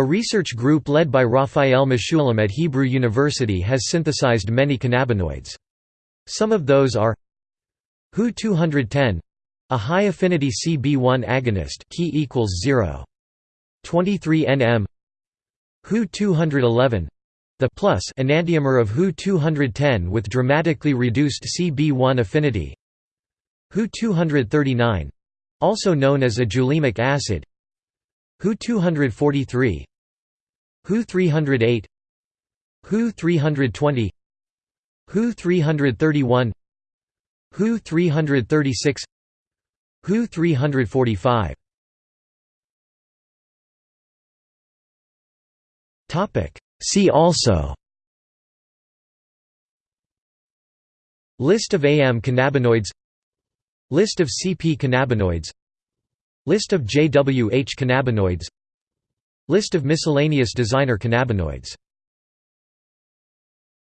A research group led by Raphael Mechoulam at Hebrew University has synthesized many cannabinoids. Some of those are Hu 210 a high affinity CB1 agonist key equals 0 23 nm Hu 211 the plus enantiomer of Hu 210 with dramatically reduced CB1 affinity. Hu 239 also known as ajulemic acid. Hu 243 Hu 308 Hu 320 Hu 331 Hu 336 Hu 345 Topic. See also. List of AM cannabinoids. List of CP cannabinoids. List of JWH cannabinoids List of miscellaneous designer cannabinoids